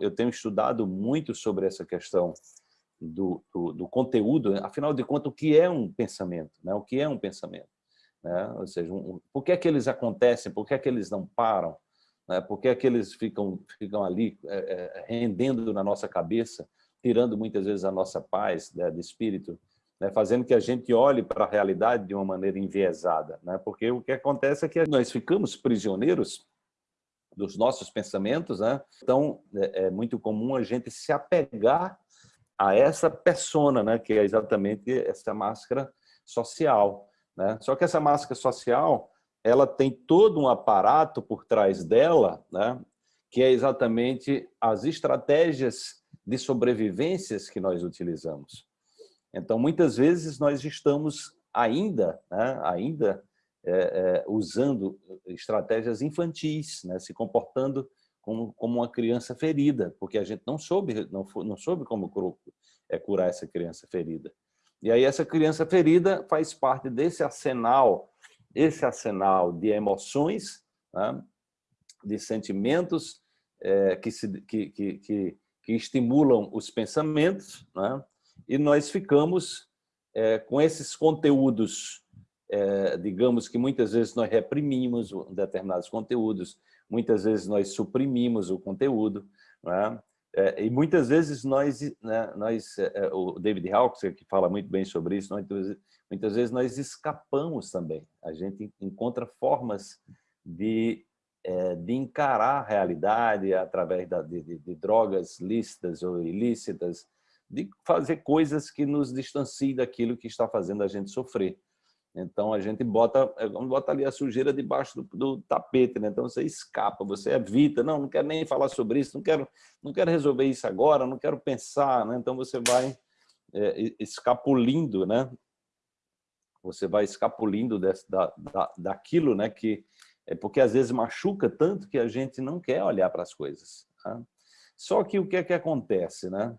eu tenho estudado muito sobre essa questão do, do, do, conteúdo, afinal de contas, o que é um pensamento? Né? O que é um pensamento? Né? Ou seja, um, por que é que eles acontecem? Por que é que eles não param? Né? Por que é que eles ficam, ficam ali é, é, rendendo na nossa cabeça, tirando muitas vezes a nossa paz né, de espírito, né? fazendo que a gente olhe para a realidade de uma maneira enviesada? Né? Porque o que acontece é que nós ficamos prisioneiros dos nossos pensamentos, né? então é, é muito comum a gente se apegar a essa persona, né, que é exatamente essa máscara social. Né? Só que essa máscara social, ela tem todo um aparato por trás dela, né, que é exatamente as estratégias de sobrevivências que nós utilizamos. Então, muitas vezes nós estamos ainda, né, ainda é, é, usando estratégias infantis, né, se comportando como, como uma criança ferida, porque a gente não soube, não, não soube como é, curar essa criança ferida. E aí essa criança ferida faz parte desse arsenal, esse arsenal de emoções, né, de sentimentos é, que, se, que, que, que, que, estimulam os pensamentos, né, e nós ficamos é, com esses conteúdos, é, digamos que muitas vezes nós reprimimos determinados conteúdos, muitas vezes nós suprimimos o conteúdo, né? é, e muitas vezes nós, né, nós é, é o David Hawkes, que fala muito bem sobre isso, muitas, muitas vezes nós escapamos também, a gente encontra formas de, é, de encarar a realidade através da, de, de, de drogas lícitas ou ilícitas, de fazer coisas que nos distanciem daquilo que está fazendo a gente sofrer. Então a gente bota, é, bota ali a sujeira debaixo do, do, tapete, né? então você escapa, você evita, não, não quero nem falar sobre isso, não quero, não quero resolver isso agora, não quero pensar, né? então você vai é, escapulindo, né? você vai escapulindo desse, da, da, daquilo né? que é porque às vezes machuca tanto que a gente não quer olhar para as coisas. Tá? Só que o que é que acontece? Né?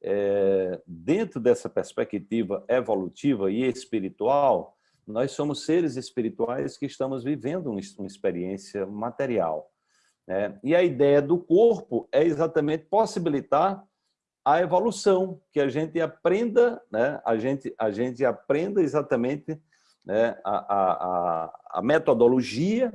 É, dentro dessa perspectiva evolutiva e espiritual, nós somos seres espirituais que estamos vivendo uma experiência material. Né? E a ideia do corpo é exatamente possibilitar a evolução, que a gente aprenda, né? a, gente, a gente aprenda exatamente né? a, a, a metodologia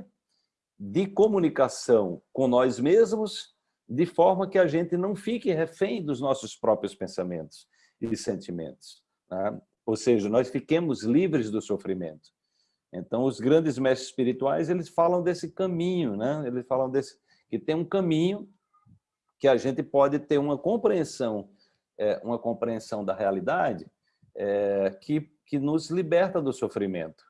de comunicação com nós mesmos, de forma que a gente não fique refém dos nossos próprios pensamentos e sentimentos. Né? Ou seja, nós fiquemos livres do sofrimento. Então, os grandes mestres espirituais, eles falam desse caminho, né? eles falam desse, que tem um caminho que a gente pode ter uma compreensão, é, uma compreensão da realidade é, que, que nos liberta do sofrimento.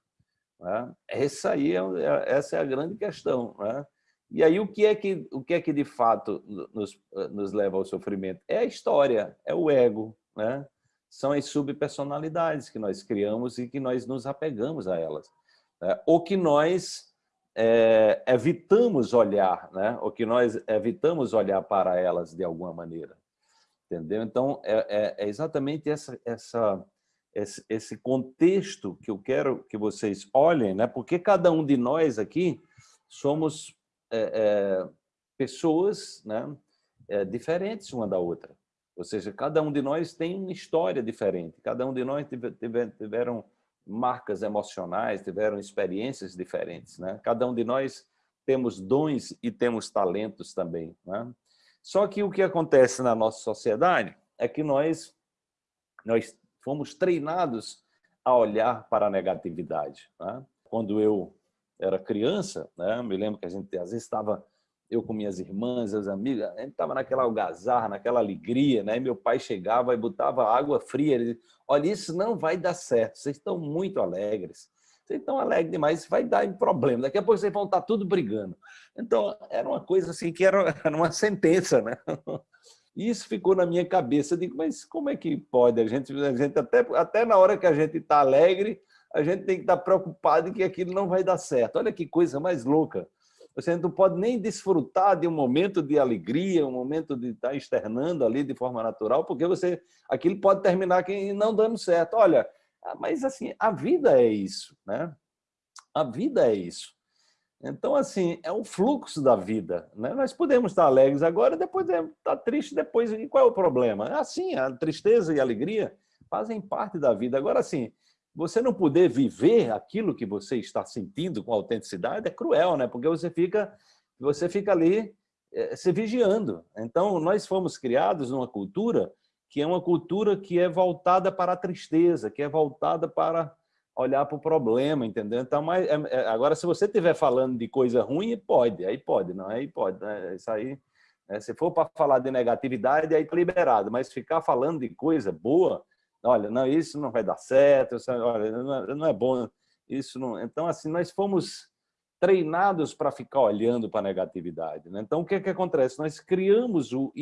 Né? Essa, aí é, é, essa é a grande questão. Né? E aí, o que, é que, o que é que de fato nos, nos leva ao sofrimento? É a história, é o ego, né? São as subpersonalidades que nós criamos e que nós nos apegamos a elas. Né? Ou que nós é, evitamos olhar, né? ou que nós evitamos olhar para elas de alguma maneira. Entendeu? Então, é, é, é exatamente essa, essa, esse, esse, contexto que eu quero que vocês olhem, né? porque cada um de nós aqui somos é, é, pessoas né? É, diferentes uma da outra. Ou seja, cada um de nós tem uma história diferente, cada um de nós tiveram marcas emocionais, tiveram experiências diferentes. Né? Cada um de nós temos dons e temos talentos também. Né? Só que o que acontece na nossa sociedade é que nós, nós fomos treinados a olhar para a negatividade. Né? Quando eu era criança, né, me lembro que a gente às vezes estava eu com minhas irmãs, as amigas, a gente estava naquela algazarra, naquela alegria, né? Meu pai chegava e botava água fria, ele dizia, olha, isso não vai dar certo, vocês estão muito alegres, vocês estão alegres demais, vai dar problema, daqui a pouco vocês vão estar tudo brigando. Então, era uma coisa assim que era, uma sentença, né? E isso ficou na minha cabeça, eu digo, mas como é que pode? A gente, a gente até, até na hora que a gente está alegre, a gente tem que estar preocupado que aquilo não vai dar certo. Olha que coisa mais louca. Você não pode nem desfrutar de um momento de alegria, um momento de estar externando ali de forma natural, porque você aquilo pode terminar não dando certo. Olha, mas assim, a vida é isso, né? A vida é isso. Então, assim, é um fluxo da vida. Né? Nós podemos estar alegres agora, depois estar triste depois. E qual é o problema? É assim, a tristeza e a alegria fazem parte da vida. Agora, assim, você não poder viver aquilo que você está sentindo com autenticidade é cruel, né? Porque você fica, você fica ali é, se vigiando. Então, nós fomos criados numa cultura que é uma cultura que é voltada para a tristeza, que é voltada para olhar para o problema, entendeu? Então, mas, é, agora, se você estiver falando de coisa ruim, pode, aí pode, não, aí pode. Né? Isso aí, né? se for para falar de negatividade, aí está liberado, mas ficar falando de coisa boa, olha, não, isso não vai dar certo, olha, não é, não é bom, isso não... Então, assim, nós fomos treinados para ficar olhando para a negatividade. Né? Então, o que, é que acontece? Nós criamos o,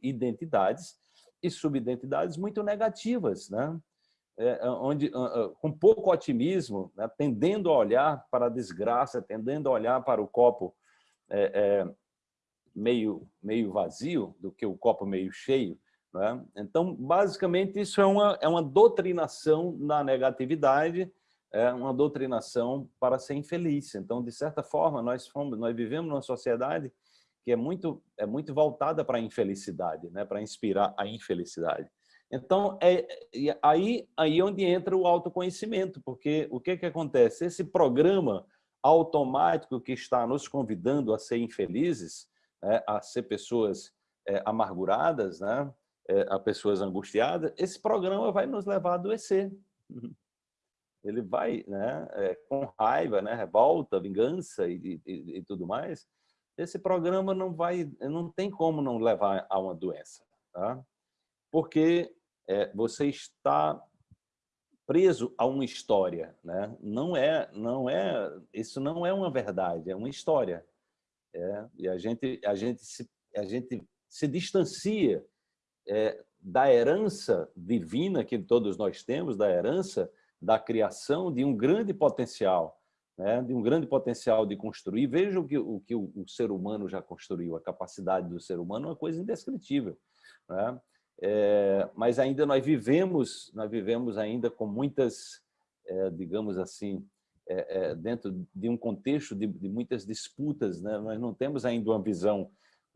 identidades e subidentidades muito negativas, né? É, é onde, com pouco otimismo, né? tendendo a olhar para a desgraça, tendendo a olhar para o copo é, é, meio, meio vazio do que o copo meio cheio. Né? Então, basicamente, isso é uma, é uma doutrinação na negatividade, é uma doutrinação para ser infeliz. Então, de certa forma, nós, fomos, nós vivemos numa sociedade que é muito, é muito voltada para a infelicidade, né? para inspirar a infelicidade. Então, é aí, aí onde entra o autoconhecimento, porque o que, que acontece? Esse programa automático que está nos convidando a ser infelizes, né? a ser pessoas é, amarguradas, né? É, a pessoas angustiadas, esse programa vai nos levar a adoecer. Ele vai né, é, com raiva, né, revolta, vingança e, e, e, tudo mais, esse programa não vai, não tem como não levar a uma doença, tá? porque é, você está preso a uma história, né? Não é, não é, isso não é uma verdade, é uma história. É, e a gente, a gente se, a gente se distancia é, da herança divina que todos nós temos, da herança da criação de um grande potencial, né? de um grande potencial de construir. Veja o que, o, que o, o, ser humano já construiu, a capacidade do ser humano é uma coisa indescritível. Né? É, mas ainda nós vivemos, nós vivemos ainda com muitas, é, digamos assim, é, é dentro de um contexto de, de muitas disputas, né? nós não temos ainda uma visão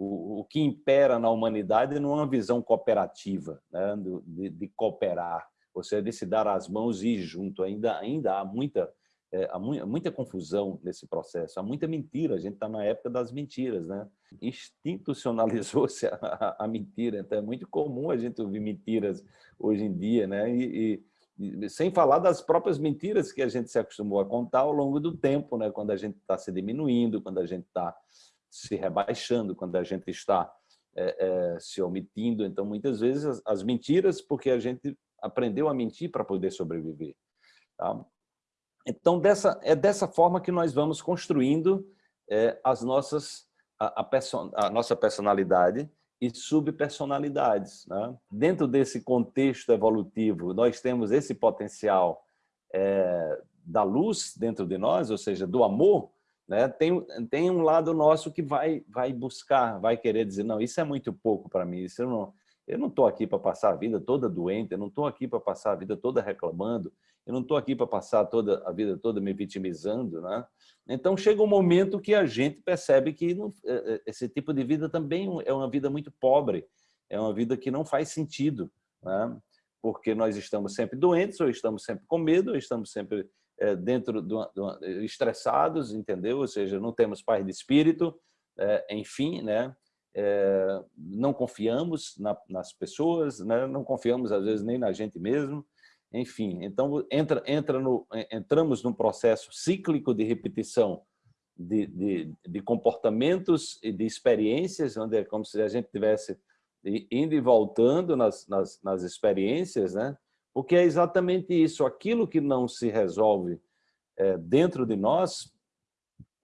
o, o, que impera na humanidade não é uma visão cooperativa, né? de, de, cooperar, você de se dar as mãos e ir junto. Ainda, ainda há, muita, é, há muita confusão nesse processo, há muita mentira. A gente está na época das mentiras, né? Institucionalizou-se a, a, mentira, então é muito comum a gente ouvir mentiras hoje em dia, né? E, e, sem falar das próprias mentiras que a gente se acostumou a contar ao longo do tempo, né? quando a gente está se diminuindo, quando a gente está se rebaixando, quando a gente está é, é, se omitindo. Então, muitas vezes, as, as, mentiras, porque a gente aprendeu a mentir para poder sobreviver. Tá? Então, dessa, é dessa forma que nós vamos construindo é, as nossas, a, a, person, a, nossa personalidade e subpersonalidades. Né? Dentro desse contexto evolutivo, nós temos esse potencial da luz dentro de nós, ou seja, do amor, né? tem, tem um lado nosso que vai, vai buscar, vai querer dizer, não, isso é muito pouco para mim, isso eu não, eu não estou aqui para passar a vida toda doente, eu não estou aqui para passar a vida toda reclamando, eu não estou aqui para passar toda a vida toda me vitimizando. Né? Então, chega um momento que a gente percebe que não, é, é, esse tipo de vida também é uma vida muito pobre, é uma vida que não faz sentido, né? porque nós estamos sempre doentes, ou estamos sempre com medo, ou estamos sempre dentro do, do, estressados, entendeu? Ou seja, não temos paz de espírito, é, enfim, né? é, não confiamos na, nas pessoas, né? não confiamos às vezes nem na gente mesmo, enfim, então entra, entra no, entramos num processo cíclico de repetição de, de, de, comportamentos e de experiências, onde é como se a gente tivesse indo e voltando nas, nas, nas experiências, né? Porque é exatamente isso, aquilo que não se resolve é, dentro de nós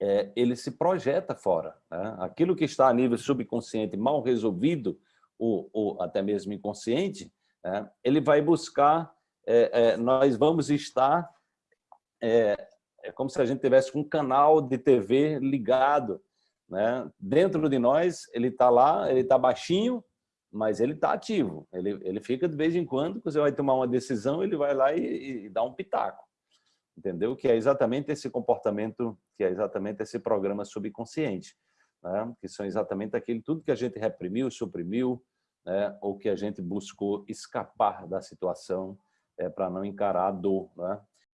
é, ele se projeta fora. Né? Aquilo que está a nível subconsciente mal resolvido, ou, ou até mesmo inconsciente, né? ele vai buscar, é, é, nós vamos estar, é, é, como se a gente tivesse um canal de TV ligado. Né? Dentro de nós, ele está lá, ele está baixinho, mas ele está ativo. Ele, ele fica de vez em quando, você vai tomar uma decisão, ele vai lá e, e dá um pitaco. entendeu? Que é exatamente esse comportamento, que é exatamente esse programa subconsciente, né? que são exatamente aquele tudo que a gente reprimiu, suprimiu, né? ou que a gente buscou escapar da situação é, para não encarar a dor. Né?